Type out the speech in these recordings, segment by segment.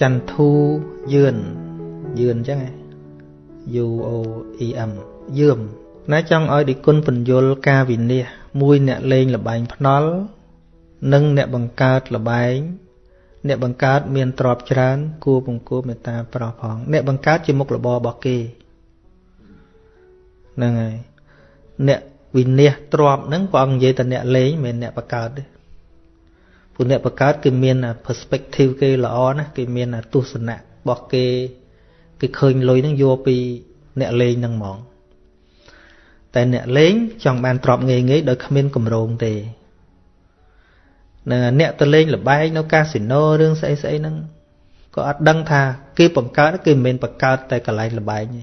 ចន្ទធូយឿនយឿនអញ្ចឹង U O E M យឿមណាចង់ឲ្យឌីគុណពន្យល់ការវិនិច្ឆ័យមួយអ្នកលេងលបែងភ្នល់និងអ្នកបង្កើតលបែងអ្នកបង្កើតមានទ្រព្យច្រើន គួរពង្គួរមេត្តាប្រោះផងអ្នកបង្កើតជាមុខរបររបស់គេហ្នឹងហើយអ្នកវិនិច្ឆ័យទ្រព្យហ្នឹងព្រះអង្គនិយាយតែអ្នកលេងមិនមែនអ្នកបង្កើតទេ ព្រោះអ្នកបង្កើតគឺមាន perspective គេល្អណាគេមានទស្សនៈរបស់គេគេឃើញលុយហ្នឹងយកពីអ្នកលេងហ្នឹងហ្មងតែអ្នកលេងចង់បានទ្រព្យងាយងាយដោយគ្មានកម្រងទេនឹងអ្នកទៅលេងលបែងនៅកាស៊ីណូរឿងស្អីស្អីហ្នឹងក៏អត់ដឹងថាគេបង្កើតគេមិនមែនបង្កើតតែកន្លែងលបែងទេ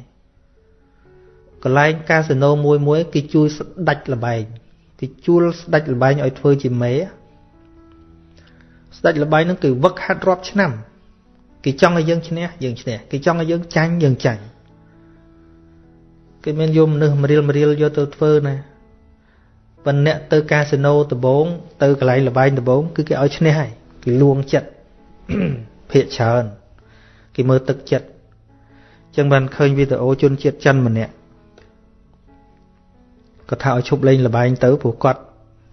កន្លែងកាស៊ីណូមួយមួយគេជួយស្ដាច់លបែងគេជួលស្ដាច់លបែងឲ្យធ្វើជាមេស្ដាច់លបែងហ្នឹងគឺវឹកហាត់រាប់ឆ្នាំគេចង់ឲ្យយើងឈ្នះយើងឈ្នះគេចង់ឲ្យយើងចាញ់យើងចាញ់គេមានយកមនុស្សម្រៀលម្រៀលយកទៅធ្វើណាប៉ុន្តែអ្នកទៅកាស៊ីណូដំបង ទៅកន្លែងលបែងដំបងគឺគេឲ្យឈ្នះហើយគេលួងចិត្តភាកច្រើនគេមើលទឹកចិត្តចឹងបានឃើញវីដេអូជនជាតិចិនម្នាក់គាត់ថាឲ្យឈប់លេងលបែងទៅព្រោះគាត់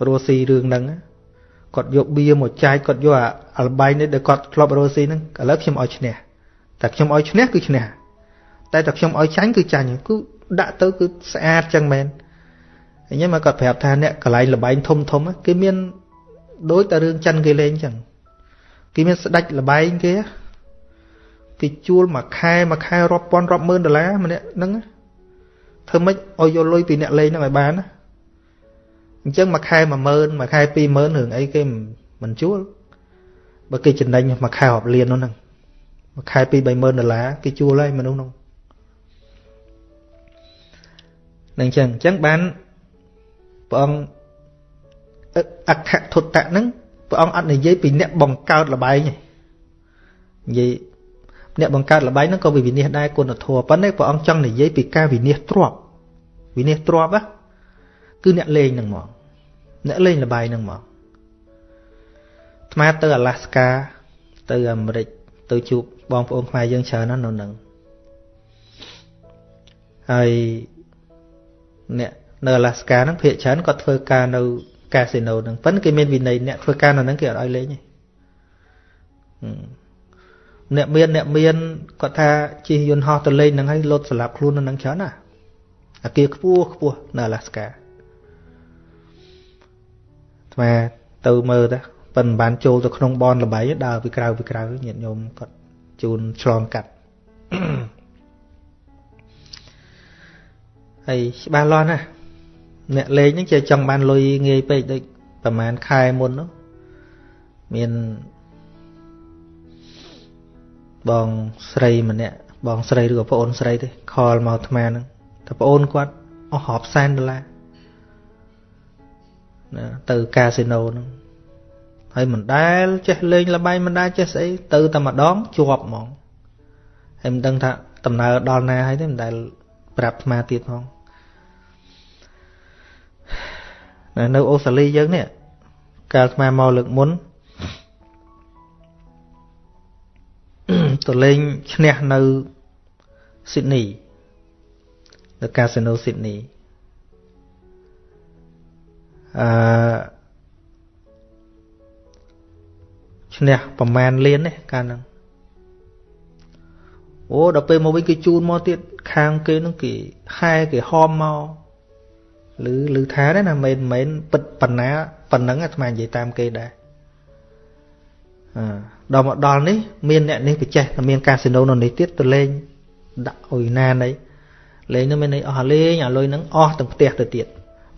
រស់ស៊ីរឿងហ្នឹង គាត់យកបៀមកចែកគាត់យកអាលបែងនេះដែលគាត់ធ្លាប់រស់ស៊ីហ្នឹងឥឡូវខ្ញុំឲ្យឈ្នះតែខ្ញុំឲ្យឈ្នះគឺឈ្នះតែតែខ្ញុំឲ្យចាញ់គឺចាញ់គឺដាក់ទៅគឺស្អាតចឹងមែនអញ្ចឹងមកគាត់ប្រាប់ថាអ្នកកន្លែងលបែងធំធំគេមានដូចតែរឿងចិនគេលេងចឹងគេមានស្ដាច់លបែងគេគេជួលមួយខែមួយខែរាប់ពាន់រាប់ម៉ឺនដុល្លារម្នាក់ហ្នឹងធ្វើម៉េចឲ្យយកលុយពីអ្នកលេងហ្នឹងឲ្យបានណា អញ្ចឹងមួយខែ10000មួយខែ20000រឿងអីគេមិនជួលបើគេចំណេញមួយខែរាប់លាននោះហ្នឹងមួយខែ2 30000ដុល្លារគេជួលហើយមនុស្សនោះនឹងអញ្ចឹងអញ្ចឹងបានព្រះអង្គអក្ខធុតៈហ្នឹងព្រះអង្គអត់និយាយពីអ្នកបង្កើតលបែងទេនិយាយអ្នកបង្កើតលបែងហ្នឹងក៏វិនិច្ឆ័យដែរគុណធម៌ប៉ុន្តែព្រះអង្គចង់និយាយពីការវិនិច្ឆ័យទ្របវិនិច្ឆ័យទ្របណា គឺអ្នកលេងហ្នឹងហ្មងអ្នកលេងលបែងហ្នឹងហ្មងថ្មទៅអាឡាស្កាទៅអាមេរិកទៅជួបបងប្អូនខ្មែរយើងច្រើនណាស់នៅនឹងហើយអ្នកនៅអាឡាស្កាហ្នឹងភាគច្រើនគាត់ធ្វើការនៅកាស៊ីណូហ្នឹងប៉ុន្តែគេមានវិន័យអ្នកធ្វើការនៅហ្នឹងគេអត់ឲ្យលេងទេអ្នកមានអ្នកមានគាត់ថាជិះយន្តហោះទៅលេងហ្នឹងហើយលុតស្លាប់ខ្លួននៅហ្នឹងច្រើនណាអាគារខ្ពស់ខ្ពស់នៅអាឡាស្កា ថ្មទៅមើលទៅប៉ុន្តែបានចូលទៅក្នុងបនលបៃដើរពីក្រៅពីក្រៅញាតិញោមគាត់ជូនឆ្លងកាត់ហើយច្បាស់លាស់ណាស់អ្នកលេងហ្នឹងជាចង់បានលុយងាយពេកដូចប្រហែលខែមុននោះមានបងស្រីម្នាក់បងស្រីឬក៏ប្អូនស្រីទេខលមកអាត្មាហ្នឹងតែប្អូនគាត់អស់រាប់សែនដុល្លារ ណាទៅកាស៊ីណូហ្នឹងហើយមិនដែលចេះលេងលបែងមិនដែលចេះស្អីទៅតែម្ដងជាប់ហ្មងហើយមិនដឹងថាដំណើរដល់ណាហើយទេមិនដែលប្រាប់អាត្មាទៀតផងនៅអូស្ត្រាលីយើងនេះកាលស្មាមកលើកមុនទៅលេងឈ្នះនៅស៊ីដនីនៅកាស៊ីណូស៊ីដនី អឺឈ្នះប្រមាណលាននេះកាលហ្នឹងអូដល់ពេលមកវិញគេជូនមកទៀតខាងគេហ្នឹងគេហែគេហមមកឬឬថាដែរណាមិនមែនពិតប៉ុណ្ណាប៉ុណ្ណឹងអាត្មានិយាយតាមគេដែរអឺដល់មកដល់នេះ មានអ្នកនេះបច្ចេះតែមានកាស៊ីណូនៅនេះទៀតទៅលេងដាក់អុយណាណីលេងនោះមានន័យអស់លេងអាលុយហ្នឹងអស់ទាំងផ្ទះទៅទៀត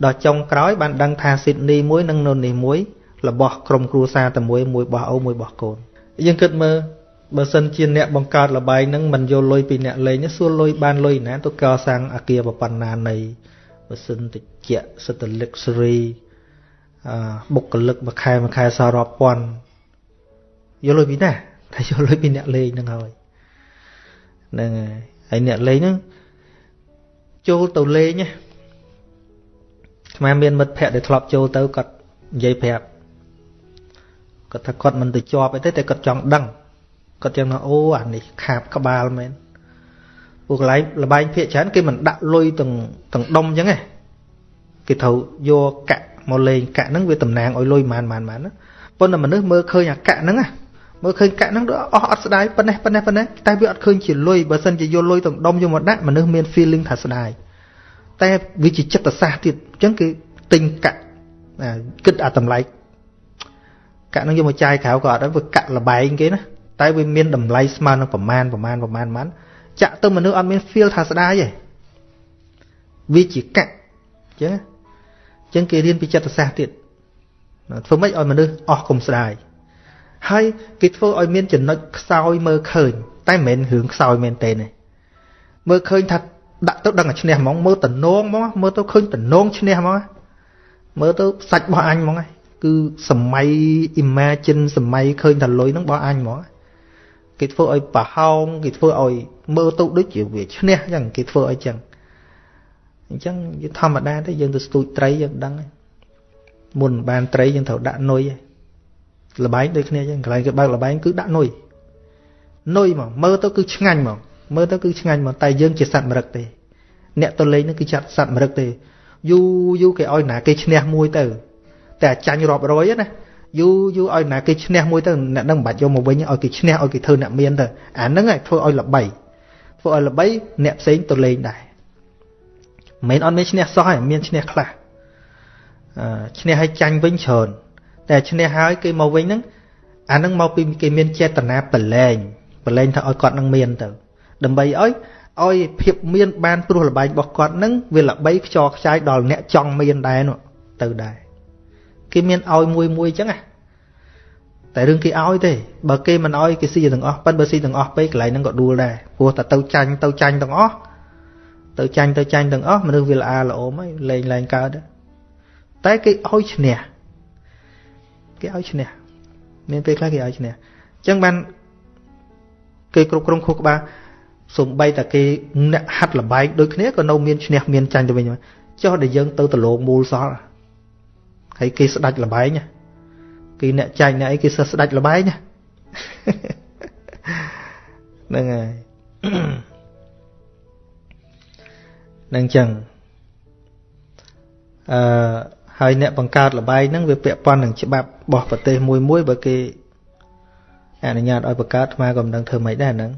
ដល់ចុងក្រោយបានដឹងថាស៊ីដនីមួយនិងនៅនេះមួយរបស់ក្រុមគ្រួសារតែមួយមួយបោះអូមួយបោះកូនយើងគិតមើលបើសិនជាអ្នកបង្កើតលបែងហ្នឹងមិនយកលុយពីអ្នកលេងសួរលុយបានលុយណាទៅកសាងអាគារប្រប៉ុណ្ណានៃបើសិនតិចសិត luxury អបុគ្គលិកមួយខែមួយខែសល់រាប់ពាន់យកលុយពីណាតែយកលុយពីអ្នកលេងហ្នឹងហើយហ្នឹងហើយហើយអ្នកលេងហ្នឹងចូលទៅលេងណា ស្មាមានមិត្តភ័ក្តិដែលធ្លាប់ចូលទៅគាត់និយាយប្រាប់គាត់ថាគាត់មិនទៅជាប់អីទេតែគាត់ចង់ដឹងគាត់ចឹងថាអូអានេះខាបក្បាលមែនពួកកន្លែងលបែងភាកច្រើនគេមិនដាក់លុយទាំងទាំងដុំចឹងទេគេត្រូវយកកាក់មកលេងកាក់ហ្នឹងវាតំណាងឲ្យលុយម៉ានម៉ានម៉ានណាប៉ុន្តែមនុស្សមើលឃើញអាកាក់ហ្នឹងណាមើលឃើញកាក់ហ្នឹងអស់អត់ស្ដាយប៉ុណ្ណេះប៉ុណ្ណេះប៉ុណ្ណេះតែវាអត់ឃើញជាលុយបើសិនជាយកលុយទាំងដុំយកមកដាក់មនុស្សមាន feeling ថាស្ដាយ តែវាជាចិត្តសាស្ត្រទៀតអញ្ចឹងគឺទិញកាក់គិតអាតម្លៃកាក់ហ្នឹងយកមកចាយក្រៅក៏អត់ដែរវាកាក់លបែងគេណាតែវាមានតម្លៃស្មើនឹងប្រមាណប្រមាណប្រមាណប្រមាណចាក់ទៅមនុស្សអត់មាន feel ថាស្ដាយទេវាជាកាក់អញ្ចឹងអញ្ចឹងគេរៀនពីចិត្តសាស្ត្រទៀតធ្វើម៉េចឲ្យមនុស្សអស់គុំស្ដាយហើយគេធ្វើឲ្យមានចំណុចខ្សោយមើលឃើញ តែមិនមែនរឿងខ្សោយមែនទេទេមើលឃើញថា ដាក់ទៅដឹងតែឈ្នះហ្មងមើលតំណងហ្មងមើលទៅឃើញតំណងឈ្នះហ្មងមើលទៅសាច់របស់អញហ្មងគឺសម័យ imagine សម័យឃើញថាលុយហ្នឹងរបស់អញហ្មងគេធ្វើឲ្យប្រហោងគេធ្វើឲ្យមើលទៅដូចជាវាឈ្នះអញ្ចឹងគេធ្វើឲ្យអញ្ចឹងអញ្ចឹងវាធម្មតាទេយើងទៅស្ទូចត្រីយើងដឹងមុនបានត្រីយើងត្រូវដាក់នុយលបែងដូចគ្នាអញ្ចឹងកន្លែងគេបើកលបែងគឺដាក់នុយនុយហ្មងមើលទៅគឺឆ្ងាញ់ហ្មង មើលទៅគឺឆ្ងាញ់ហ្មងតែយើងជាសត្វមរឹកទេ អ្នកទៅលេងហ្នឹងគឺចាត់សត្វមរឹកទេយូយូគេឲ្យណាគេឈ្នះមួយទៅ តែចាញ់រាប់រយណាយូយូឲ្យណាគេឈ្នះមួយទៅអ្នកនឹងមិនបាច់យកមកវិញឲ្យគេឈ្នះឲ្យគេធ្វើអ្នកមានទៅអាហ្នឹងឯងធ្វើឲ្យល្បីធ្វើឲ្យល្បីអ្នកផ្សេងទៅលេងដែរមិនអត់មានឈ្នះសោះឯងមានឈ្នះខ្លះអឺឈ្នះឲ្យចាញ់វិញច្រើនតែឈ្នះហើយគេមកវិញហ្នឹងអាហ្នឹងមកពីគេមានចេតនាប្រឡែងប្រឡែងថាឲ្យគាត់នឹងមានទៅ ដើម្បីឲ្យឲ្យភាពមានបានព្រោះលបែងរបស់គាត់នឹងវាល្បីខ្ចរខ្ចាយដល់អ្នកចង់មានដែរនោះទៅដែរគេមានឲ្យមួយមួយអញ្ចឹងណាតែរឿងគេឲ្យទេបើគេមិនឲ្យគេស៊ីទាំងអស់ប៉ិនបើស៊ីទាំងអស់ពេកកន្លែងហ្នឹងក៏ដួលដែរព្រោះតែទៅចាញ់ទៅចាញ់ទាំងអស់ទៅចាញ់ទៅចាញ់ទាំងអស់មនុស្សវាល្អល្អមហើយលេងលែងកើតតែគេឲ្យឈ្នះគេឲ្យឈ្នះមានពេលខ្លះគេឲ្យឈ្នះអញ្ចឹងបានគេគ្រប់គ្រងខួរក្បាល សំបីតែគេអ្នកហាត់លបែងដូចគ្នាក៏នៅមានឈ្នះមានចាញ់ទៅវិញចុះដែលយើងទៅដលងមូលសល់ហើយគេស្ដាច់លបែងគេអ្នកចាញ់អ្នកអីគេសឹកស្ដាច់លបែងហ្នឹងហើយនឹងចឹងអឺហើយអ្នកបង្កើតលបែងហ្នឹងវាពាក់ព័ន្ធនឹងច្បាប់របស់ប្រទេសមួយមួយបើគេអនុញ្ញាតឲ្យបង្កើតស្មាក៏មិនដឹងធ្វើម៉េចដែរហ្នឹង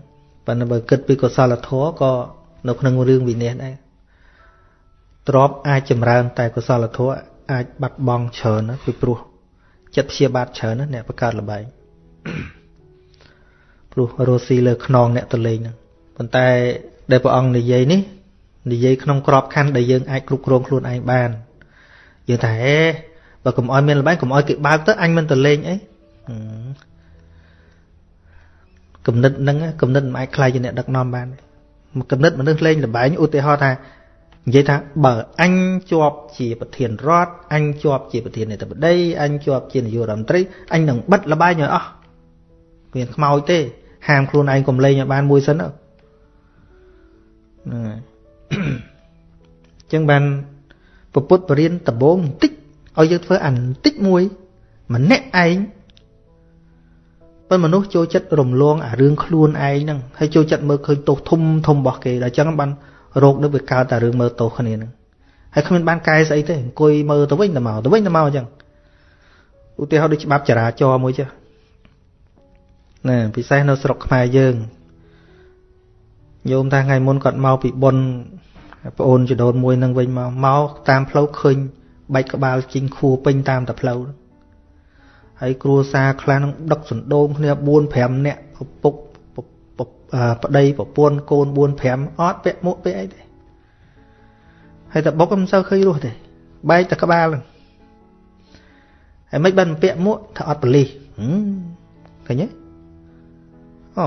ប៉ុន្តែបើគិតពីកុសលធម៌ក៏នៅក្នុងរឿងវិន័យដែរទ្របអាចចម្រើន តែកុសលធម៌អាចបាត់បង់ច្រើនណាពីព្រោះចិត្តព្យាបាទច្រើនណាអ្នកបង្កើតលបែងព្រោះរស់ស៊ីលើខ្នងអ្នកតលេងហ្នឹងប៉ុន្តែដែលព្រះអង្គនិយាយនេះនិយាយក្នុងក្របខ័ណ្ឌដែលយើងអាចគ្រប់គ្រងខ្លួនឯងបានយើងថាហេបើកុំអោយមានលបែងកុំអោយគេបើកទៅអញមិនតលេងអី គំនិតហ្នឹងគំនិតមិនអាចខ្លាយជាអ្នកដឹកនាំបានគំនិតមនុស្សលេងលបែងឧទាហរណ៍ថានិយាយថាបើអញជាប់ជាប្រធានរដ្ឋអញជាប់ជាប្រធាននាយកបដីអញជាប់ជានាយករដ្ឋមន្ត្រីអញនឹងបិទលបែងឲ្យអស់គ្មានខ្មោចទេហាមខ្លួនឯងកុំលេងឲ្យបានមួយសិនហ្នឹងហើយអញ្ចឹងបានពពុទ្ធបរិញ្ញដំបងបន្តិចឲ្យយើងធ្វើអាបន្តិចមួយម្នាក់ឯង ប៉ុន្តែមនុស្សចូលចិត្តរំលងអារឿងខ្លួនឯងហ្នឹងហើយចូលចិត្តមើលឃើញទោសធំធំរបស់គេដល់អញ្ចឹងបានរោគនឹងវាកើតតែរឿងមើលទោសគ្នាហ្នឹងហើយគ្មានបានកែស្អីទេអង្គុយមើលទៅវិញទៅមកទៅវិញទៅមកអញ្ចឹងឧទាហរណ៍ដូចច្បាប់ចរាចរណ៍មួយចាណាពិសេសនៅស្រុកខ្មែរយើងញោមថាថ្ងៃមុនគាត់មកពីបុណ្យប្អូនចដូនមួយនឹងវិញមកមកតាមផ្លូវឃើញបែកក្បាលជីងខួពេញតាមតែផ្លូវហើ យគ្រួសារខ្លះនឹងដឹកសណ្ដូងគ្នា4 5នាក់ពុកប្តីប្រពន្ធកូន4 5អត់ពាក់មួកពាក់អីទេហើយតែបុកមិនសូវឃើញរស់ទេបែកតែក្បាលហ្នឹងហើយមិនបានពាក់មួកថាអត់បលិសឃើញទេអូ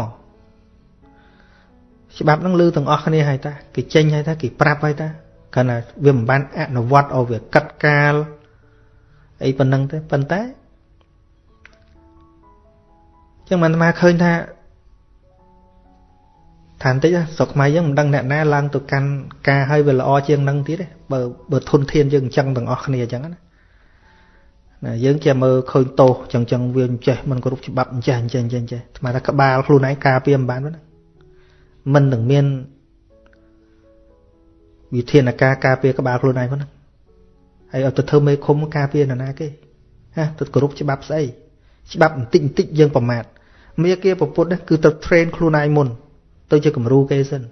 ច្បាប់ហ្នឹងលឺទាំងអស់គ្នាហើយតាគេចេញហើយតាគេប្រាប់ហើយតាគាត់ថាវាមិនបានអនុវត្តឲ្យវាកាត់កាលអីប៉ុណ្ណឹងទេប៉ុន្តែ ចឹងមិនអាត្មាឃើញថាថាបន្តិចស្រុកខ្មែរយើងមិនដឹងអ្នកណាឡើងទៅកាន់ការឲ្យវាល្អជាងនឹងទៀតទេបើបើធនធានយើងអញ្ចឹងទាំងអស់គ្នាអញ្ចឹងណាណាយើងជាមើលឃើញទោសចឹងចឹងវាអញ្ចេះមិនគ្រប់ច្បាប់អញ្ចេះអញ្ចេះអញ្ចេះអញ្ចេះស្មានថាក្បាលខ្លួនឯងការពារមិនបានទេមិននឹងមានវិធានការការពារក្បាលខ្លួនឯងផងហ្នឹងហើយឲ្យទៅធ្វើមេឃុំការពារនរណាគេហ่ะទៅគោរពច្បាប់ស្អីច្បាប់បន្តិចបន្តិចយើងប្រមាថ មេគាប្រពុតគឺទៅ train ខ្លួនឯងមុន ទៅជាគំរូគេសិន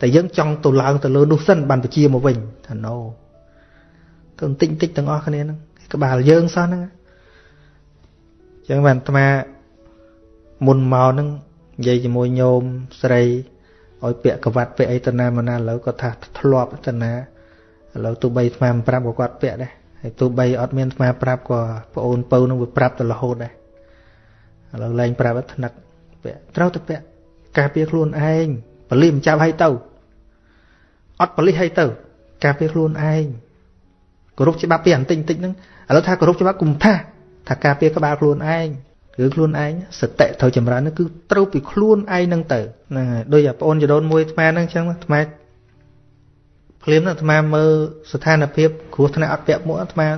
តែយើងចង់ទៅឡើងទៅលើនោះសិនបានបជាមកវិញថា no ទៅបន្តិចបន្តិចទាំងអស់គ្នាហ្នឹងក្បាលយើងសោះហ្នឹងអញ្ចឹងបានអាត្មាមុនមកហ្នឹងនិយាយជាមួយញោមស្រីឲ្យពាក់កវ៉ាត់ពាក់អីទៅណាមកណាឥឡូវគាត់ថាធ្លាប់ទៅណាឥឡូវទោះបីអាត្មាមិនប្រាប់ក៏គាត់ពាក់ដែរហើយទោះបីអត់មានអាត្មាប្រាប់ក៏ប្អូនពៅនឹងវាប្រាប់ទៅរហូតដែរ ឥឡូវលែងប្រាប់ថ្នឹកពាក់ត្រូវទៅពាក់ការពារខ្លួនឯងបលិមិនចាប់ឲ្យទៅអត់បលិឲ្យទៅ ការពារខ្លួនឯងគោរពច្បាប់ពីអន្តិចបន្តិចហ្នឹងឥឡូវថាគោរពច្បាប់គុំថាថាការពារក្បាលខ្លួនឯងគឺខ្លួនឯងសតិត្រូវចម្រើនគឺត្រូវពីខ្លួនឯងហ្នឹងទៅហ្នឹងហើយដូចអាបងអូនចដូនមួយអាត្មាហ្នឹងអញ្ចឹងអាត្មាភ្លាមអាត្មាមើលស្ថានភាពគ្រោះថ្នាក់អត់ពាក់មួកអាត្មា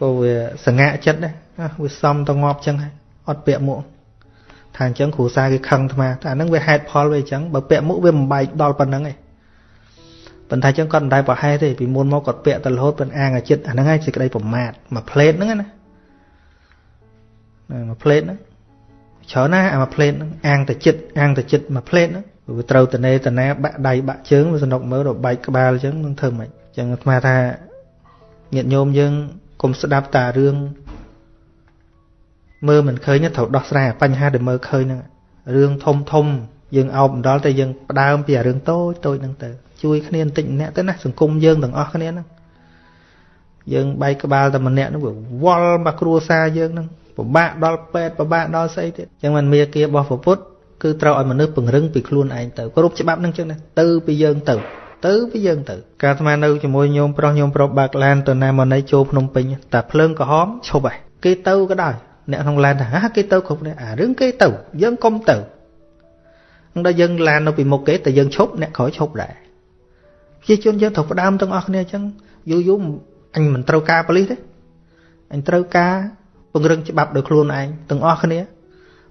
ក៏វាសងាក់ចិត្តដែរ វាសំទៅងាប់អញ្ចឹងហើយអត់ពាក់មួកថាអញ្ចឹងគ្រូសាគេខឹងអាត្មាតែអាហ្នឹងវាហេតុផលវាអញ្ចឹងបើពាក់មួកវាមិនបែកដល់ប៉ុណ្្នឹងឯងប៉ុន្តែចឹងគាត់មិនដែលប្រហែលទេពីមុនមកគាត់ពាក់ទៅរហូតប៉ុនអាងអាចិត្តអាហ្នឹងហើយសេចក្តីប្រមាទមួយផ្លេតហ្នឹងណាមួយផ្លេតហ្នឹងច្រើនណាស់អាមួយផ្លេតហ្នឹងអាងទៅចិត្តអាងទៅចិត្តមួយផ្លេតហ្នឹងវាត្រូវតនេតណាបាក់ដៃបាក់ជើងវាសនុកមើលដល់បែកក្បាលចឹងនឹងធ្វើម៉េចចឹងអាត្មាថាញាតិញោមយើងកុំស្ដាប់តារឿង មើលមិនឃើញត្រូវដោះស្រាយបញ្ហាដែលមើលឃើញហ្នឹងរឿងធំធំយើងអោបមិនដល់តែយើងផ្ដើមពីរឿងតូចតូចហ្នឹងទៅជួយគ្នាបន្តិចម្នាក់ទៅណាសង្គមយើងទាំងអស់គ្នាហ្នឹងយើងបែកក្បាលតែម្នាក់ហ្នឹងវាវល់មកគ្រួសារយើងហ្នឹងពិបាកដល់ពេទ្យពិបាកដល់ស្អីទៀតអញ្ចឹងមិនមេគារបស់ពុទ្ធគឺត្រូវឲ្យមនុស្សពង្រឹងពីខ្លួនឯងទៅគ្រប់ច្បាប់ហ្នឹងចឹងណាទៅពីយើងទៅ ទៅពីយើងទៅ កាលអាត្មានៅជាមួយញោមប្រុសញោមប្រុសបើកឡានទៅណាមកណីចូលភ្នំពេញតែភ្លើងក្រហមឈប់ហើយគេទៅក៏ដោយ អ្នកក្នុងឡានថាហាគេទៅគ្រប់នេះអារឿងគេទៅយើងកុំទៅនឹងដល់យើងឡាននៅពីមុខគេតែយើងឈប់អ្នកក្រោយឈប់ដែរប្រជាជនយើងត្រូវផ្ដើមទាំងអស់គ្នាអញ្ចឹងយូរយូរអញមិនត្រូវការប៉ូលីសទេអញត្រូវការពង្រឹងច្បាប់ដោយខ្លួនឯងទាំងអស់គ្នា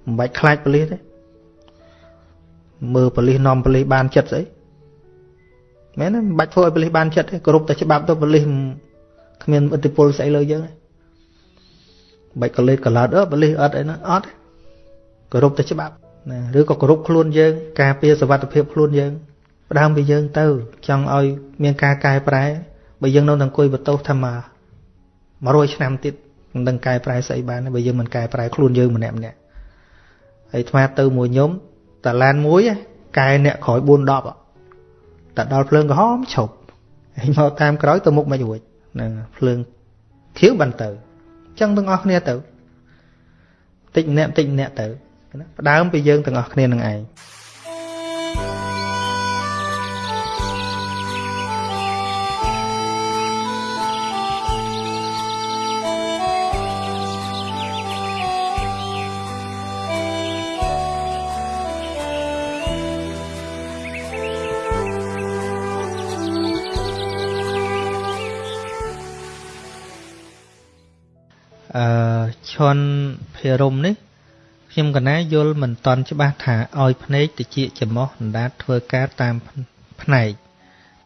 មិនបាច់ខ្លាចប៉ូលីសទេមើលប៉ូលីសនាំប៉ូលីសបានចិត្តស្អីមែនទេមិនបាច់ធ្វើឲ្យប៉ូលីសបានចិត្តទេគោរពតែច្បាប់ទៅប៉ូលីសគ្មានឥទ្ធិពលស្អីលើយើងទេ បាច់កលេតកឡោតអឺប៉ូលីសអត់អីណាអត់គោរពតែច្បាប់ណាឬក៏គោរពខ្លួនយើង ការពារសុវត្ថិភាពខ្លួនយើងផ្ដើមពីយើងទៅ ចង់ឲ្យ មានការកែប្រែបើយើងនៅតែអង្គុយបន្ទោសថាមក100ឆ្នាំទៀតមិនដឹងកែប្រែស្អីបានបើយើងមិនកែប្រែខ្លួនយើងម្នាក់ម្នាក់ហើយថ្មទៅមួយញោមតាឡានមួយកែអ្នកក្រោយ4 10តែដល់ភ្លើងក្រហមឈប់ហើយមកតាមក្រោយទៅមុខមិនរួចហ្នឹងភ្លើងខៀវបានទៅអញ្ចឹងទាំងអស់គ្នាទៅតិចម្នាក់តិចម្នាក់ទៅផ្ដើមពីយើងទាំងអស់គ្នានឹងឯង នភិរមនេះខ្ញុំកណាយល់មិនតន់ច្បាស់ថាឲ្យភ្នែកតិចចំោះអណ្ដាតធ្វើការតាមផ្នែក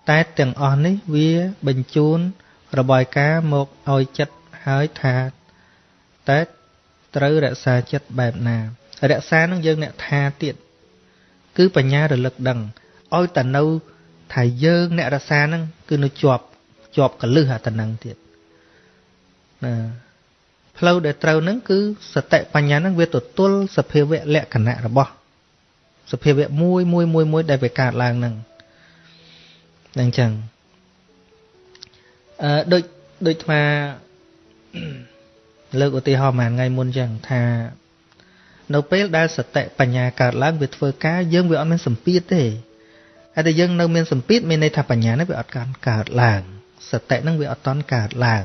តែទាំងអស់នេះវាបញ្ជូនរបាយការណ៍មកឲ្យចិត្តហើយថាតែត្រូវរក្សាចិត្តបែបណារក្សានឹងយើងអ្នកថាទៀតគឺបញ្ញារលឹកដឹងឲ្យតែនៅថាយើងអ្នករក្សានឹងគឺនៅជាប់ជាប់កលឹះអាតំណឹងទៀតណា ផ្លូវដែលត្រូវនឹងគឺសតិបញ្ញានឹងវាទទួលសភាវៈលក្ខណៈរបស់សភាវៈមួយមួយមួយមួយដែលវាកើតឡើងនឹងអញ្ចឹងអឺដូចដូចថាលើកឧទាហរណ៍មួយថ្ងៃមុនអញ្ចឹងថានៅពេលដែលសតិបញ្ញាកើតឡើងវាធ្វើការយើងវាអត់មានសម្ពាធទេហើយតែយើងនៅមានសម្ពាធមានន័យថាបញ្ញានេះវាអត់កើតឡើងសតិនឹងវាអត់តន់កើតឡើង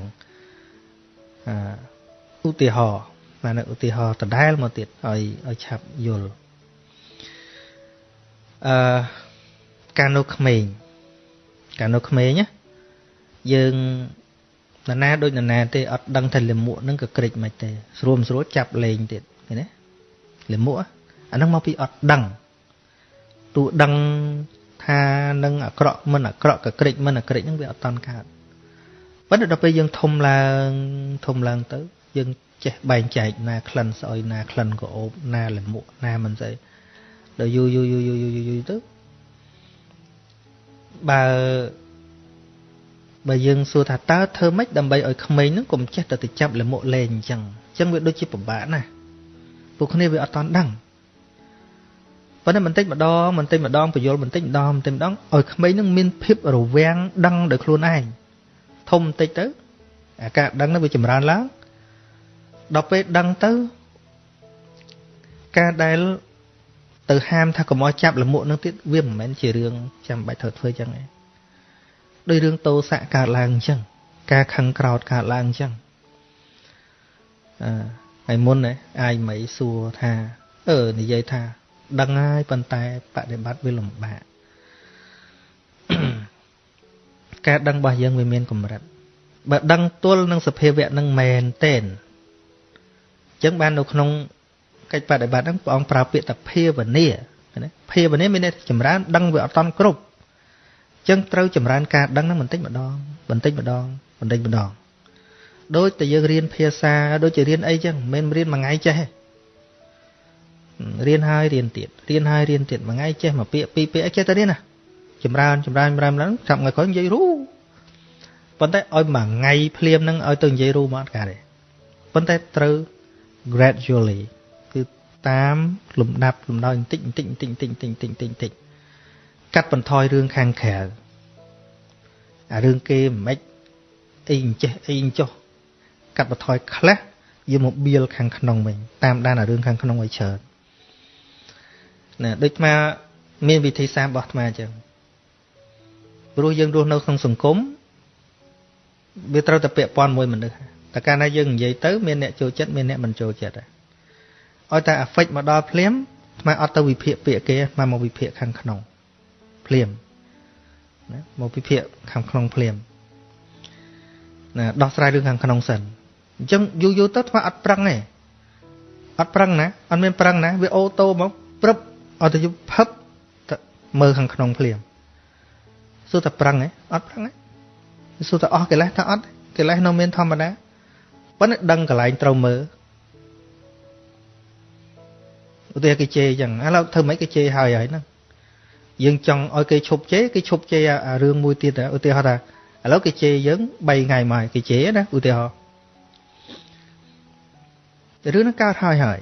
អឺ ឧទាហរណ៍បានឧទាហរណ៍ដដែលមកទៀតឲ្យឲ្យឆាប់យល់អឺកាលនៅក្មេងកាលនៅក្មេងណាយើងនរណាដូចនរណាទេអត់ដឹងថាលិមួកហ្នឹងក៏ក្រិចមិនទេស្រួលស្រួលចាប់លេងទៀតឃើញទេលិមួកអាហ្នឹងមកពីអត់ដឹងទោះដឹងថានឹងអាក្រក់មិនអាក្រក់ក៏ក្រិចមិនអាក្រិចហ្នឹងវាអត់តន់កើតប៉ុន្តែដល់ពេលយើងធំឡើងធំឡើងទៅ យើងចេះបែងចែកណាក្លិនស្អុយណាក្លិនក្អូបណាលិមួកណាមិនស្អីដល់យូរយូរយូរយូរយូរទៅបើបើយើងសួរថាតើធ្វើម៉េចដើម្បីឲ្យក្មេងហ្នឹងកុំចេះតែទៅចាប់លមុខលេងអញ្ចឹងអញ្ចឹងវាដូចជាពិបាកណាស់ពួកគ្នាវាអត់តន់ដឹងប៉ុន្តែបន្តិចម្ដងបន្តិចម្ដងបញ្យលបន្តិចម្ដងបន្តិចម្ដងឲ្យក្មេងហ្នឹងមានភាពរវាំងដឹងដោយខ្លួនឯងធំបន្តិចទៅអាការដឹងហ្នឹងវាចម្រើនឡើង ដល់ពេលដឹងទៅការដែលទៅហាមថាកុំឲ្យចាប់លមុខនឹងទៀតវាមិនមែនជារឿងចាំបាច់ត្រូវធ្វើចឹងឯងដោយរឿងតោសៈកើតឡើងអញ្ចឹងការខឹងក្រោតកើតឡើងអញ្ចឹងអឺហើយមុនឯអាយមីសួរថាអឺនិយាយថាដឹងហើយប៉ុន្តែបដិបត្តិវាលំបាកការដឹងរបស់យើងវាមានកម្រិតបើដឹងទល់នឹងសភាវៈនឹងមែនទេអញ្ចឹងបាននៅក្នុងកិច្ចបដិបត្តិហ្នឹងព្រះអង្គប្រើពាក្យថាភាវនាណាភាវនាមានន័យថាចម្រើនដឹងវាអត់តន់គ្រប់ចឹងត្រូវចម្រើនការដឹងហ្នឹងបន្តិចម្ដងបន្តិចម្ដងបន្តិចម្ដងដូចតែយើងរៀនភាសាដូចជារៀនអីចឹងមិនមែនរៀនមួយថ្ងៃចេះទេរៀនហើយរៀនទៀតរៀនហើយរៀនទៀតមួយថ្ងៃចេះមួយពាក្យពីរពាក្យអីចេះតែរៀនណាចម្រើនចម្រើនចម្រើនឡើងចាប់ថ្ងៃក្រោយនិយាយរូប៉ុន្តែឲ្យមួយថ្ងៃភ្លាមហ្នឹងឲ្យទៅនិយាយរូមកអត់កើតទេប៉ុន្តែត្រូវ gradually គឺតាមលំដាប់លំដោយបន្តិចបន្តិចបន្តិចបន្តិចបន្តិចបន្តិចបន្តិចកាត់បន្ថយរឿងខាងក្រៅអារឿងគេមិនម៉េចអីអញ្ចេះអីអញ្ចោះកាត់បន្ថយខ្លះយកមកបៀលខាងក្នុងវិញតាមដានអារឿងខាងក្នុងឲ្យច្រើនណាដូចអាមានវិធីសាស្ត្ររបស់អាអញ្ចឹងព្រោះយើងរស់នៅក្នុងសង្គមវាត្រូវតែពាក់ព័ន្ធមួយមនុស្ស តែកាលណាយើងនិយាយទៅមានអ្នកចូលចិត្តមានអ្នកមិនចូលចិត្តឲ្យតែ affect មកដល់ភ្លាមស្មើអត់ទៅវិភាគពាក្យគេមកមកវិភាគខាងក្នុងភ្លាមណាមកពិភាក្សាខាងក្នុងភ្លាមណាដោះស្រាយរឿងខាងក្នុងសិនអញ្ចឹងយូរយូរទៅធ្វើអត់ប្រឹងទេអត់ប្រឹងណាអត់មានប្រឹងណាវាអូតូមកព្រឹបអត់ទៅផឹបមើលខាងក្នុងភ្លាមសួរតែប្រឹងទេអត់ប្រឹងទេសួរតែអស់កិលេសថាអត់កិលេសនៅមានធម្មតា ប៉ុន្តែដឹងកន្លែងត្រូវមើលឧទាហរណ៍គេជេរអញ្ចឹងឥឡូវធ្វើម៉េចគេជេរហើយហើយហ្នឹងយើងចង់ឲ្យគេឈប់ជេរគេឈប់ជេរអារឿងមួយទៀតឧទាហរណ៍ថាឥឡូវគេជេរយើង3ថ្ងៃមកគេជេរណាឧទាហរណ៍រឿងហ្នឹងកើតហើយហើយ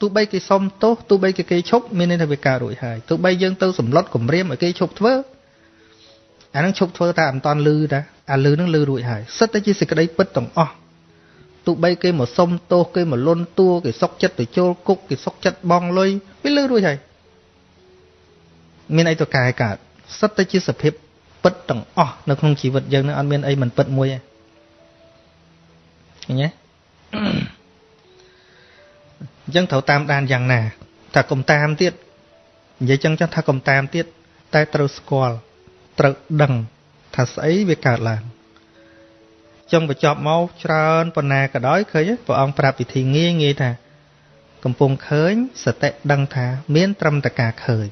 ទោះបីគេសុំទោសទោះបីគេគេឈប់មានន័យថាវាកើតរួចហើយទោះបីយើងទៅសម្លុតគម្រាមឲ្យគេឈប់ធ្វើអាហ្នឹងឈប់ធ្វើតែអត់តន់លឺតាអាលឺហ្នឹងលឺរួចហើយសិតតែជាសេចក្តីពិតទាំងអស់ ទោះបីគេមកសុំទោសគេមកលន់តួគេសុកចិត្តទៅចូលគុកគេសុកចិត្តបងលុយវាលឺរួចហើយមានអីទៅកែកើតសិតតែជាសភាពពិតទាំងអស់នៅក្នុងជីវិតយើងនឹងអត់មានអីមិនពិតមួយទេឃើញទេអញ្ចឹងត្រូវតាមដានយ៉ាងណាថាកុំតាមទៀតនិយាយចឹងចាស់ថាកុំតាមទៀតតែត្រូវស្គាល់ត្រូវដឹងថាស្អីវាកើតឡើង ចង់បញ្ចប់មកច្រើនប៉ុណ្ណាក៏ដោយឃើញព្រះអង្គប្រាប់វិធីងាយងាយថាកំពុងឃើញសតិដឹងថា មានត្រឹមតែការឃើញ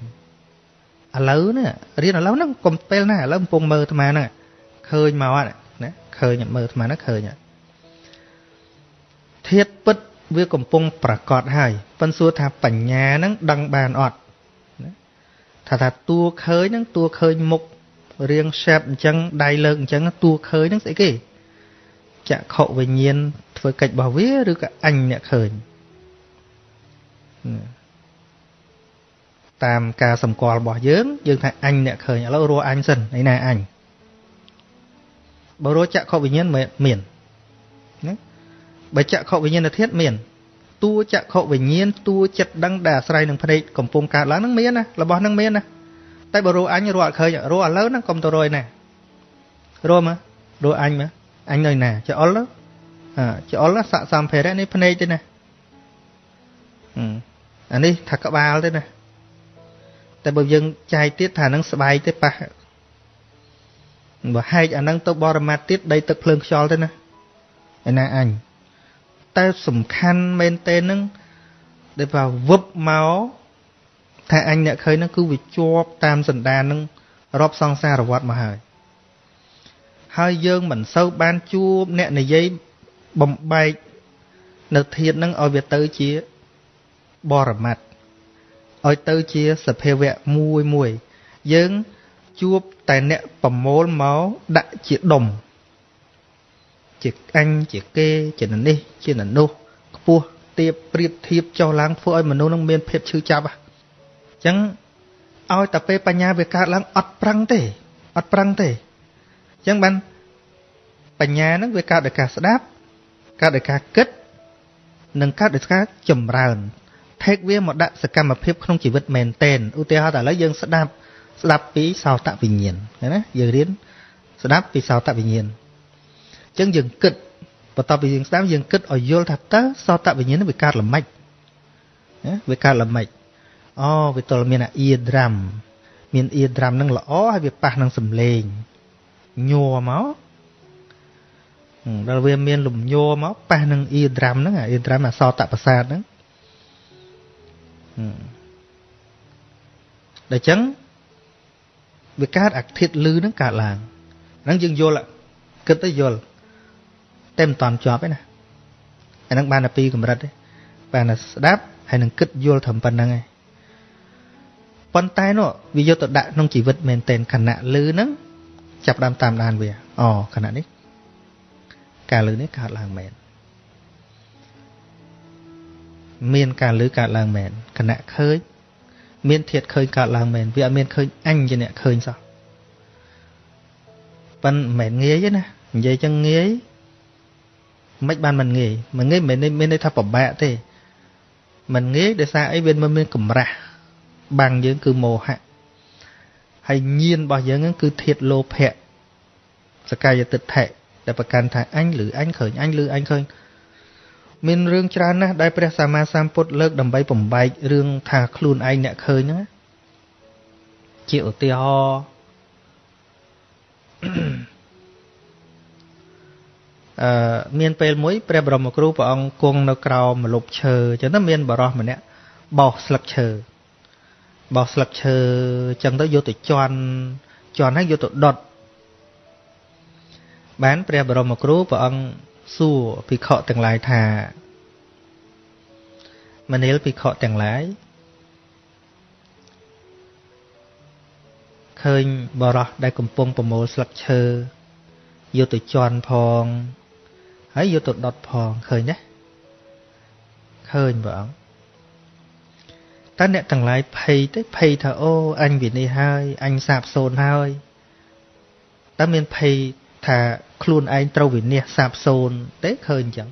ឥឡូវនេះរៀនឥឡូវហ្នឹងកុំពេលណាឥឡូវកំពុងមើលអាត្មាហ្នឹងឃើញមកណាឃើញមើលអាត្មាហ្នឹងឃើញធាតពិតវាកំពុងប្រកាសហើយប៉ិនសួរថាបញ្ញាហ្នឹងដឹងបានអត់ថាថាតួឃើញហ្នឹងតួឃើញមុខរៀង shape អញ្ចឹងដៃលើកអញ្ចឹងតួឃើញហ្នឹងស្អីគេ ចក្ខុវិញ្ញាណធ្វើកិច្ចរបស់វាឬក៏អញអ្នកឃើញតាមការសម្គាល់របស់យើង យើងថាអញអ្នកឃើញឥឡូវរស់អញសិនឯណាអញបើរស់ចក្ខុវិញ្ញាណមានណាបើចក្ខុវិញ្ញាណធាតុមានតួចក្ខុវិញ្ញាណតួចិត្តដឹងដែលអាស្រ័យនឹងភ្នែកកំពុងកើតឡើងនឹងមានណារបស់នឹងមានណាតែបើរស់អញរស់អត់ឃើញរស់ឥឡូវហ្នឹងកុំទៅរយណារស់មករស់អញមក អញនៅណាចអុលចអុលស័កសម្ភារៈនេះភ្នែកទេណាអានេះថាក្បាលទេណាតែបើយើងចែកទៀតថានឹងស្បែកទេប៉ះបើហែកអាហ្នឹងទៅបរមត្តទៀតដីទឹកភ្លើងខ្យល់ទៅណាឯណាអញតែសំខាន់មែនទេនឹងដែលថាវឹបមកថាអញអ្នកឃើញហ្នឹងគឺវាជាប់តាមសន្តានហ្នឹងរាប់សង្សារវត្តមកហើយ ហើយយើងមិនសូវបានជួបអ្នកនិយាយបំបែកនៅធាតហ្នឹងឲ្យវាទៅជាបរមត្តឲ្យទៅជាសភាវៈមួយមួយយើងជួបតែអ្នកប្រមូលមកដាក់ជាដុំជាអញជាគេជានេះជានោះខ្ពស់ទៀបប្រៀបធៀបចុះឡើងធ្វើឲ្យមនុស្សនឹងមានភាពឈឺចាប់អញ្ចឹងឲ្យតែពេលបញ្ញាវាកើតឡើងអត់ប្រឹងទេអត់ប្រឹងទេអញ្ចឹងបានបញ្ញាហ្នឹងវាកើតដោយការស្ដាប់កើតដោយការគិត និងកើតដោយការចម្រើនថេកវាមកដាក់សកម្មភាពក្នុងជីវិតមែនតែនឧទាហរណ៍តែឥឡូវយើងស្ដាប់ស្ដាប់ពីសោតវិញ្ញាណណាយើងរៀនស្ដាប់ពីសោតវិញ្ញាណអញ្ចឹងយើងគិតបន្ទាប់ពីយើងស្ដាប់យើងគិតឲ្យយល់ថាតើសោតវិញ្ញាណវាកើតល្មិចណាវាកើតល្មិចអូវាតលមានអាអ៊ីដ្រាំមានអ៊ីដ្រាំនឹងល្អហើយវាប៉ះនឹងសំឡេង ញ័រមកដល់វាមានលំញ័រមកប៉ះនឹងអ៊ីដ្រាំហ្នឹងអាអ៊ីដ្រាំអសតប្រសាទហ្នឹងដល់អញ្ចឹងវាកើតអាធាតលឺហ្នឹងកើតឡើងហ្នឹងយើងយល់គិតទៅយល់តែមិនតាន់ជាប់ទេណាអាហ្នឹងបានតែពីរកម្រិតទេបានតែស្ដាប់ហើយនឹងគិតយល់ត្រឹមប៉ុណ្្នឹងឯងប៉ុន្តែនោះវាយកទៅដាក់ក្នុងជីវិតមែនតែនខណៈលឺហ្នឹង ចាប់ដើមតាមដានវាអូខណៈនេះការលឺនេះកើតឡើងមែនមានការលឺកើតឡើងមែនខណៈឃើញមានធាតឃើញកើតឡើងមែនវាអត់មានឃើញអញជាអ្នកឃើញសោះប៉ិនមិនមែនងាយទេណានិយាយចឹងងាយមិនបានមិនងាយមិនងាយមិនមានន័យថាពិបាកទេមិនងាយដោយសារអីវាមិនមានកម្រាស់បាំងយើងគឺមោហៈ ហើយញៀនរបស់យើងគឺធាតលោភៈសកាយតិដ្ឋិដែលប្រកាន់ថាអញឬអញឃើញអញឬអញឃើញមានរឿងច្រើនណាស់ដែលព្រះសម្មាសម្ពុទ្ធលើកដើម្បីបំបែករឿងថាខ្លួនឯងអ្នកឃើញហ្នឹងជាឧទាហរណ៍អឺមានពេលមួយព្រះបរមគ្រូព្រះអង្គគង់នៅក្រោមម្លប់ឈើអញ្ចឹងទៅមានបរោះម្នាក់បោសស្លឹកឈើ បោសស្លឹកឈើអញ្ចឹងទៅយកទៅជន់ជន់ហើយយកទៅដុតបានព្រះបរមគ្រូព្រះអង្គសួរភិក្ខុទាំងឡាយថាមនាលភិក្ខុទាំងឡាយឃើញបរោះដែលកំពុងប្រមូលស្លឹកឈើយកទៅជន់ផងហើយយកទៅដុតផងឃើញទេឃើញព្រះអង្គ តើអ្នកទាំងឡាយភ័យទេភ័យថាអូអញវិនិច្ឆ័យហើយអញសាបសូន្យហើយតើមានភ័យថាខ្លួនឯងត្រូវវិនិច្ឆ័យសាបសូន្យទេឃើញអញ្ចឹង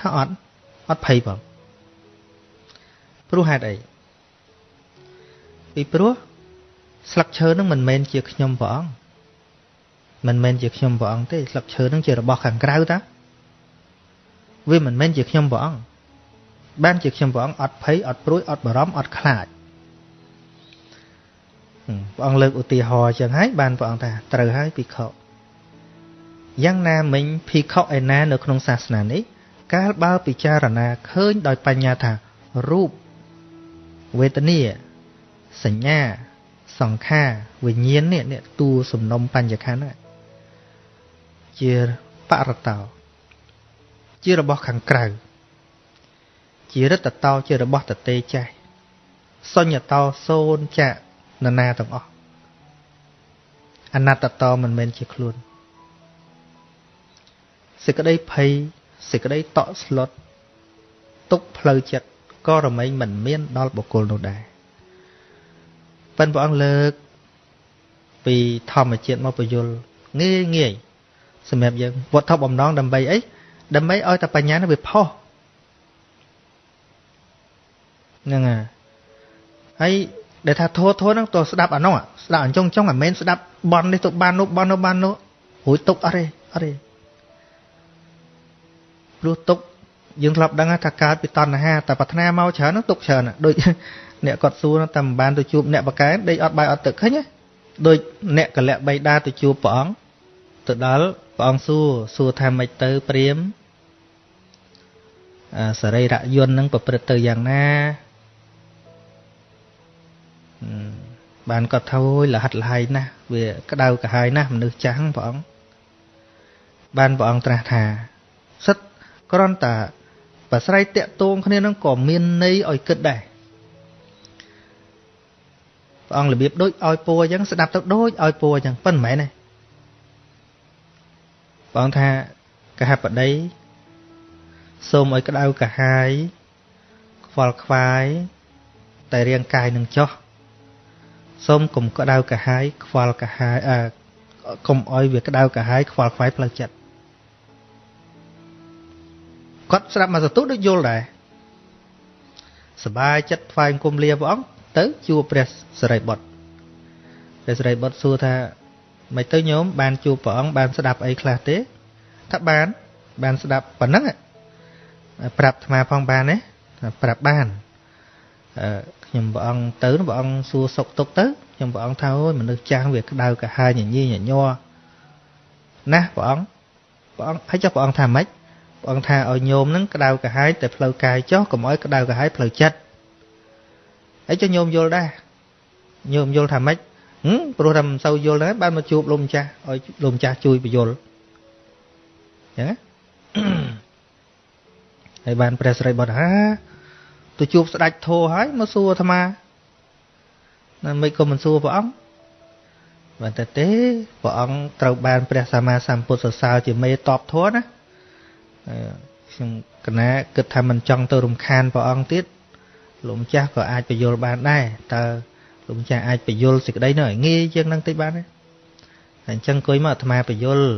ថាអត់អត់ភ័យបងព្រោះហេតុអីពីព្រោះស្លឹកឈើនឹងមិនមែនជាខ្ញុំព្រះអង្គមិនមែនជាខ្ញុំព្រះអង្គទេស្លឹកឈើនឹងជារបស់ខាងក្រៅតាវាមិនមែនជាខ្ញុំព្រះអង្គ បានជាខ្ញុំព្រះអង្គអត់ភ័យអត់ព្រួយអត់បារម្ភអត់ខ្លាចព្រះអង្គលើកឧទាហរណ៍ចឹងហើយបានព្រះអង្គថាត្រូវហើយភិក្ខុយ៉ាងណាមិញភិក្ខុឯណានៅក្នុងសាសនានេះកាលបើពិចារណាឃើញដោយបញ្ញាថារូបវេទនាសញ្ញាសង្ខារវិញ្ញាណនេះនេះតួសំណុំបញ្ញខណ្ឌជាបរតោជារបស់ខាងក្រៅ ជារិទ្ធតោជារបស់តទេចាស់សញ្ញតោសូនចានណាទាំងអស់អនត្តតោមិនមែនជាខ្លួនសេចក្តីភ័យសេចក្តីតក់ស្លុតទុកផ្លូវចិត្តក៏រមែងមិនមានដល់បុគ្គលនោះដែរប៉ិនព្រះអង្គលើក ពីធម្មជាតិមកបញ្យលងាយងាយសម្រាប់យើងវត្ថុបំណងដើម្បីអីដើម្បីឲ្យតែបញ្ញានោះវាផុស ហ្នឹងហើយហើយដែលថាធោះធោះហ្នឹងតើស្ដាប់អានោះស្ដាប់អញ្ចឹងចង់មិនមែនស្ដាប់បន់នេះទៅបាននោះបន់នោះបាននោះរួចទុកអត់ទេអត់ទេព្រោះទុកយើងធ្លាប់ដឹងថាកើតពីតណ្ហាតែប្រាថ្នាមកច្រើនហ្នឹងទុកច្រើនដូចអ្នកគាត់សួរតែមិនបានទៅជួបអ្នកបកែដេកអត់បាយអត់ទឹកឃើញទេដូចអ្នកកលៈបៃតាទៅជួបព្រះអង្គទៅដល់ព្រះអង្គសួរសួរថាម៉េចទៅព្រាមសរីរយន្តនឹងប្រព្រឹត្តទៅយ៉ាងណា បានគាត់ថាអូយលហិតលហើយណាស់វាក្តៅក្រហាយណាស់មនុស្សចាស់ព្រះអង្គបានព្រះអង្គត្រាស់ថាសិតគ្រាន់តែប្រស្រ័យតាក់ទងគ្នានឹងក៏មានន័យឲ្យគិតដែរព្រះអង្គរបៀបដូចឲ្យពោអញ្ចឹងស្ដាប់ទៅដូចឲ្យពោអញ្ចឹងប៉ុន្តែមិនមែនទេព្រះអង្គថាកហបតីសូមឲ្យក្តៅកាហាយខ្វល់ខ្វាយតែរាងកាយនឹងចោះ សូមកុំក្តៅកាហាយខ្វល់កាហាយអើកុំឲ្យវាក្តៅកាហាយខ្វល់ខ្វាយផ្លូវចិត្តគាត់ស្ដាប់មកសតុដូចយល់ដែរសបាយចិត្តថ្វាយគុំលាព្រះអង្គទៅជួបព្រះសរិបុត្រព្រះសរិបុត្រសួរថាមិនទៅញោមបានជួបព្រះអង្គបានស្ដាប់អីខ្លះទេថាបានបានស្ដាប់ប៉ុណ្ណឹងប្រាប់អាត្មាផងបានទេប្រាប់បាន ខ្ញុំព្រះអង្គទៅព្រះអង្គសួរសុកទុកទៅខ្ញុំព្រះអង្គថាអូយមនុស្សចាស់វាក្តៅកាហាយញញីញញ័រណាព្រះអង្គព្រះអង្គហើយចុះព្រះអង្គថាម៉េចព្រះអង្គថាឲ្យញោមហ្នឹងក្តៅកាហាយតែផ្លូវកាយចុះកុំឲ្យក្តៅកាហាយផ្លូវចិត្តហើយចុះញោមយល់ដែរញោមយល់ថាម៉េចព្រោះថាមិនសូវយល់ដែរបានមកជួបលោកម្ចាស់ឲ្យលោកម្ចាស់ជួយបញ្យល់ចឹងណាហើយបានព្រះស្រីបុត្រហា ទៅជួបស្ដេចធោហើយមកសួរអាត្មាណាមិនក៏មិនសួរព្រះអង្គបានតែទេព្រះអង្គត្រូវបានព្រះសម្មាសម្ពុទ្ធសរសើរជាមេតបធម៌ណាខ្ញុំកណាគិតថាមិនចង់ទៅរំខានព្រះអង្គទៀតលោកម្ចាស់ក៏អាចបញ្យល់បានដែរតើលោកម្ចាស់អាចបញ្យល់សេចក្តីនោះឲ្យងាយជាងនឹងតិចបានទេអញ្ចឹងអង្គុយមកអាត្មាបញ្យល់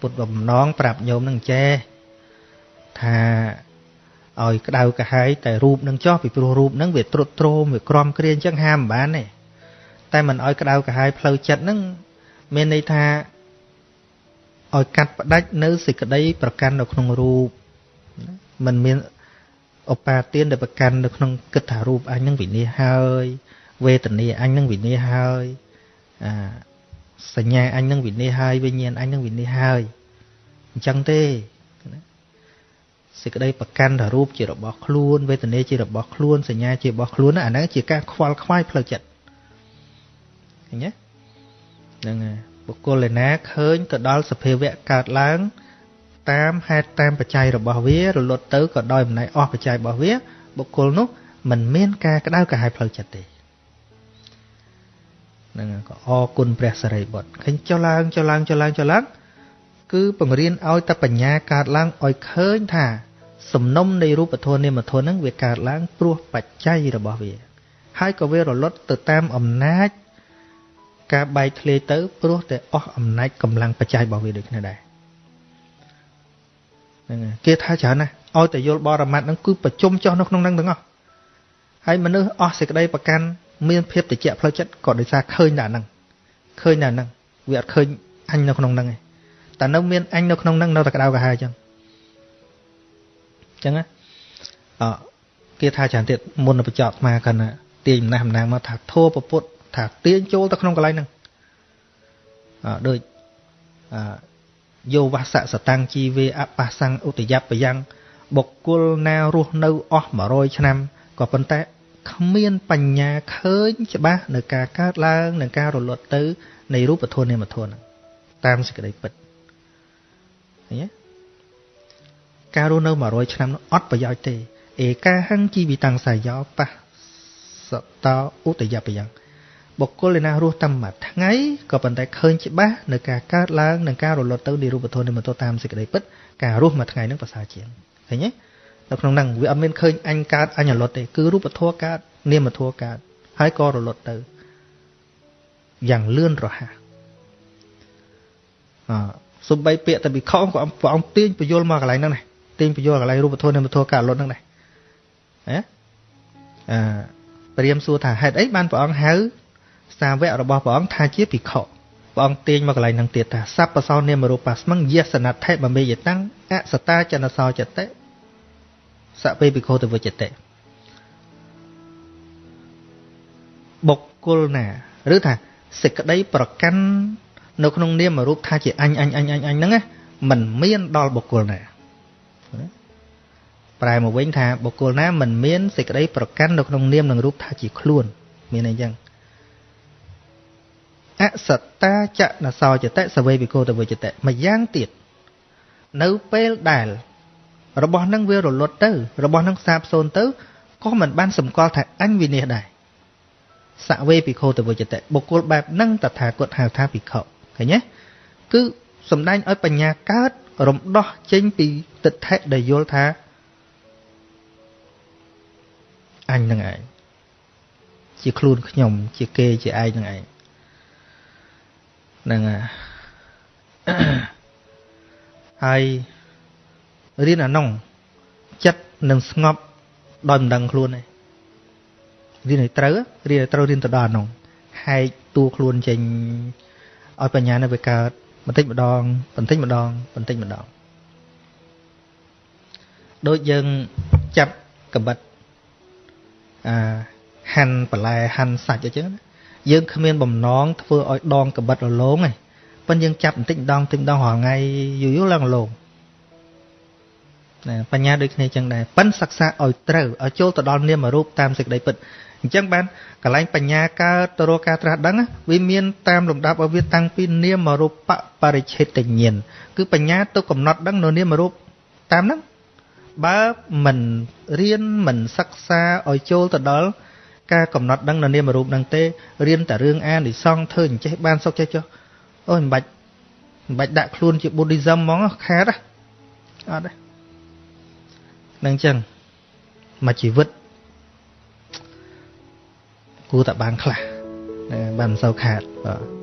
ពុទ្ធបំណងប្រាប់ញោមនឹងចេះថា ឲ្យក្តៅកាហាយតែរូបនឹងចោះពីព្រោះរូបនឹងវាត្រុតត្រោមវាក្រំគ្រាអញ្ចឹងហាមមិនបានទេតែមិនឲ្យក្តៅកាហាយផ្លូវចិត្តនឹងមានន័យថាឲ្យកាត់ផ្ដាច់នៅសេចក្តីប្រកាន់នៅក្នុងរូបมันមានឧបាទានដែលប្រកាន់នៅក្នុងគិតថារូបអញនឹងវិនិច្ឆ័យហើយវេទនាអញនឹងវិនិច្ឆ័យហើយអាសញ្ញាអញនឹងវិនិច្ឆ័យហើយវិញ្ញាណអញនឹងវិនិច្ឆ័យហើយអញ្ចឹងទេ សេចក្តីប្រកាន់ថារូបជារបស់ខ្លួនវេទនាជារបស់ខ្លួនសញ្ញាជារបស់ខ្លួនអាហ្នឹងជាការខ្វល់ខ្វាយផ្លូវចិត្តឃើញទេហ្នឹងហើយបុគ្គលឯណាឃើញទៅដល់សភាវៈកើតឡើង តាមហេតុតាមបច្ច័យរបស់វារលត់ទៅក៏ដោយអំណាចអស់បច្ច័យរបស់វាបុគ្គលនោះមិនមានការក្តៅក្រហាយផ្លូវចិត្តទេហ្នឹងក៏អរគុណព្រះសរិបុត្រឃើញចុះឡើងចុះឡើងចុះឡើងចុះឡើង គឺបង្រៀនឲ្យតែបញ្ញាកើតឡើងឲ្យឃើញថា សំណុំនៃរូបធម៌នាមធម៌ហ្នឹងវាកើតឡើងព្រោះបច្ច័យរបស់វា ហើយក៏វារលត់ទៅតាមអំណាច ការបែកធ្លាយទៅព្រោះតែអស់អំណាចកម្លាំងបច្ច័យរបស់វាដូចគ្នាដែរហ្នឹងគេថាច្រើនណាស់ឲ្យតែយល់បរមត្តហ្នឹងគឺប្រជុំចោះនៅក្នុងហ្នឹងទាំងអស់ហើយមនុស្សអស់សេចក្តីប្រកាន់មានភាពតិចផ្លូវចិត្តក៏ដោយសារឃើញតែហ្នឹងឃើញតែហ្នឹងវាអត់ឃើញអញនៅក្នុងហ្នឹងទេ តែនៅមានអញនៅក្នុងហ្នឹងនៅតែក្តៅក្រហាយអញ្ចឹងអញ្ចឹងអគេថាច្រើនទៀតមុនបញ្ចប់អាកណ្ណាទាញអំណះអំណាងមកថាធัวពពុទ្ធថាទាញចូលទៅក្នុងកន្លែងហ្នឹងអដូចអយោវសៈសតាំងជីវេអបសੰឧតយបយ៉ាងបុគ្គលណារស់នៅអស់100ឆ្នាំក៏ប៉ុន្តែគ្មានបញ្ញាឃើញច្បាស់នៅការកើតឡើងនិងការរលត់ទៅនៃរូបធម៌នាមធម៌ហ្នឹងតាមសេចក្តីពិត ឃើញទេការរស់នៅ100ឆ្នាំនោះអត់ប្រយោជន៍ទេឯកាហੰជីវិតាំងសាយោបសតោឧតយបយ៉ាងបុគ្គលឯណារស់តាមមួយថ្ងៃក៏ប៉ុន្តែឃើញច្បាស់នៅការកើតឡើងនិងការរលត់ទៅនៃរូបធម៌និមិត្តតាមសេចក្តីពិតការរស់មួយថ្ងៃនឹងប្រសើរជាងឃើញទេនៅក្នុងហ្នឹងវាអត់មានឃើញអញកើតអញរលត់ទេគឺរូបធម៌កើតនាមធម៌កើតហើយក៏រលត់ទៅយ៉ាងលឿនរហ័សអ សំបីពាក្យតែវិខក៏ព្រះអង្គទាញពយល់មកកន្លែងហ្នឹងដែរទាញពយល់កន្លែងរូបធម៌នាមធម៌កើតរលត់ហ្នឹងដែរហ៎អឺព្រាមសួរថាហេតុអីបានព្រះអង្គហៅសាវករបស់ព្រះអង្គថាជាភិក្ខុព្រះអង្គទាញមកកន្លែងហ្នឹងទៀតថាសัพពសោនាមរូបាស្មឹងយសនដ្ឋិបមេយតាំងអសតាចនសោចតិសពេភិក្ខុទវចតិបុគ្គលណា ឬថាសេចក្តីប្រកាន់ នៅក្នុងនាមរូបថាជាអញអញអញអញអញហ្នឹងណាมันមានដល់បុគ្គលណាប្រែមកវិញថាបុគ្គលណាមិនមានសេចក្តីប្រកាន់នៅក្នុងនាមនិងរូបថាជាខ្លួន មានអីចឹងអសត្តាចនសោចតិសវេវិកោតវិចតិមួយយ៉ាងទៀតនៅពេលដែល របស់នឹងវារលត់ទៅ របស់នឹងសាបសូន្យទៅក៏មិនបានសម្គាល់ថាអញវិនិច្ឆ័យដែរសវេភិក្ខុតវិចតិបុគ្គលបែបហ្នឹងតថាគតហៅថាភិក្ខុ ឃើញទេគឺសំដែងឲ្យបញ្ញាកើត រំដោះចេញពីទិដ្ឋិដែលយល់ថាអញនឹងឯងជាខ្លួនខ្ញុំ ជាគេជាឯងនឹងឯងហ្នឹងហើយរៀនអានោះចិត្តនឹងស្ងប់ដោយមិនដឹងខ្លួនទេរៀនឲ្យត្រូវរៀនឲ្យត្រូវរៀនទៅដល់អានោះហែកតួខ្លួនចេញ ឲ្យបញ្ញានៅវាកើតបន្តិចម្ដងបន្តិចម្ដងបន្តិចម្ដងដូចយើងចាប់កបិតអាហាន់បន្លែហាន់សាច់អញ្ចឹងយើងគ្មានបំណងធ្វើឲ្យដងកបិតរលោងទេប៉ុន្តែយើងចាប់បន្តិចម្ដងបន្តិចម្ដងរាល់ថ្ងៃយូរយូរឡើងរលោងណាបញ្ញាដូចគ្នាចឹងដែរប៉ិនសិក្សាឲ្យត្រូវឲ្យចូលទៅដល់នាមរូបតាមសេចក្តីពិត អញ្ចឹងបានកលែងបញ្ញាកើតទៅរកការត្រាស់ដឹងវាមានតាមលំដាប់ឲ្យវាតាំងពីនាមរូបបរិឆេទញ្ញាណគឺបញ្ញាទៅកំណត់ដឹងនៅនាមរូបតាមហ្នឹងបើមិនរៀនមិនសិក្សាឲ្យចូលទៅដល់ការកំណត់ដឹងនៅនាមរូបហ្នឹងទេរៀនតែរឿងអានិសង្ឃធ្វើអញ្ចេះបានសុខចេះចុះអូយមិនបាច់មិនបាច់ដាក់ខ្លួនជា Buddhism ហ្មងខាតអត់ទេនឹងចឹងមួយជីវិត គួរតែបានខ្លះបានមិនសូវខាតបាទ